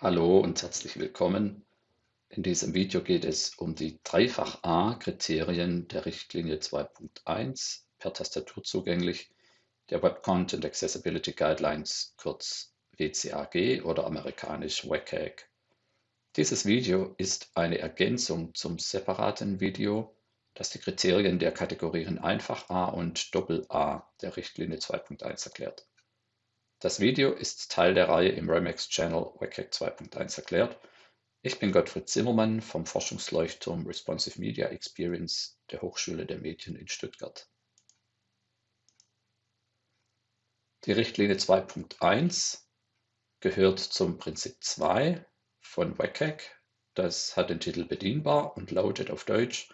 Hallo und herzlich willkommen. In diesem Video geht es um die Dreifach-A-Kriterien der Richtlinie 2.1 per Tastatur zugänglich der Web Content Accessibility Guidelines, kurz WCAG oder amerikanisch WCAG. Dieses Video ist eine Ergänzung zum separaten Video, das die Kriterien der Kategorien Einfach A und Doppel A der Richtlinie 2.1 erklärt. Das Video ist Teil der Reihe im Remix-Channel WCAG 2.1 erklärt. Ich bin Gottfried Zimmermann vom Forschungsleuchtturm Responsive Media Experience der Hochschule der Medien in Stuttgart. Die Richtlinie 2.1 gehört zum Prinzip 2 von WCAG. Das hat den Titel Bedienbar und lautet auf Deutsch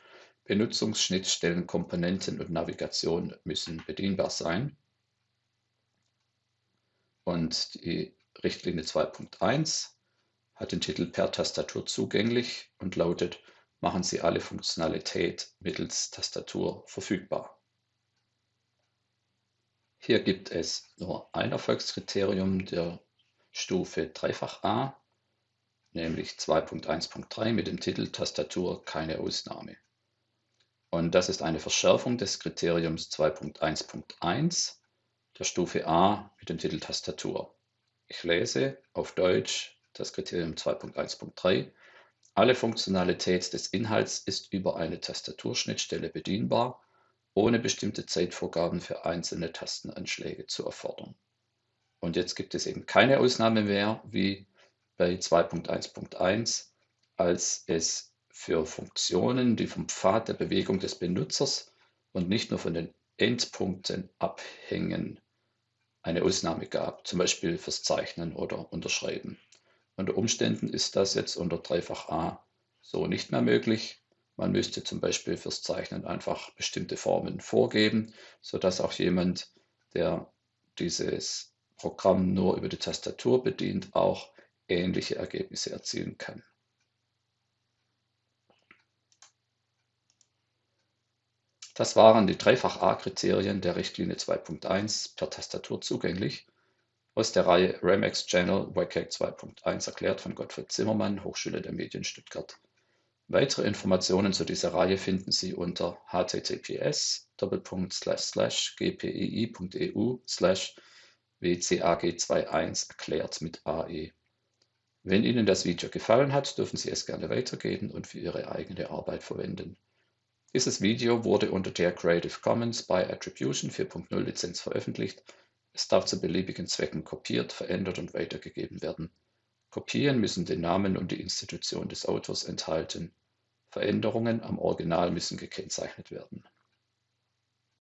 Benutzungsschnittstellen, Komponenten und Navigation müssen bedienbar sein. Und die Richtlinie 2.1 hat den Titel Per Tastatur zugänglich und lautet Machen Sie alle Funktionalität mittels Tastatur verfügbar. Hier gibt es nur ein Erfolgskriterium der Stufe Dreifach A, nämlich 2.1.3 mit dem Titel Tastatur keine Ausnahme. Und das ist eine Verschärfung des Kriteriums 2.1.1 der Stufe A mit dem Titel Tastatur. Ich lese auf Deutsch das Kriterium 2.1.3. Alle Funktionalität des Inhalts ist über eine Tastaturschnittstelle bedienbar, ohne bestimmte Zeitvorgaben für einzelne Tastenanschläge zu erfordern. Und jetzt gibt es eben keine Ausnahme mehr, wie bei 2.1.1, als es für Funktionen, die vom Pfad der Bewegung des Benutzers und nicht nur von den Endpunkten abhängen, eine Ausnahme gab, zum Beispiel fürs Zeichnen oder Unterschreiben. Unter Umständen ist das jetzt unter Dreifach A so nicht mehr möglich. Man müsste zum Beispiel fürs Zeichnen einfach bestimmte Formen vorgeben, sodass auch jemand, der dieses Programm nur über die Tastatur bedient, auch ähnliche Ergebnisse erzielen kann. Das waren die Dreifach-A-Kriterien der Richtlinie 2.1 per Tastatur zugänglich aus der Reihe Remex Channel WCAG 2.1 erklärt von Gottfried Zimmermann, Hochschule der Medien Stuttgart. Weitere Informationen zu dieser Reihe finden Sie unter https gpii.eu wcag21 erklärt mit AE. Wenn Ihnen das Video gefallen hat, dürfen Sie es gerne weitergeben und für Ihre eigene Arbeit verwenden. Dieses Video wurde unter der Creative Commons by Attribution 4.0 Lizenz veröffentlicht. Es darf zu beliebigen Zwecken kopiert, verändert und weitergegeben werden. Kopien müssen den Namen und die Institution des Autors enthalten. Veränderungen am Original müssen gekennzeichnet werden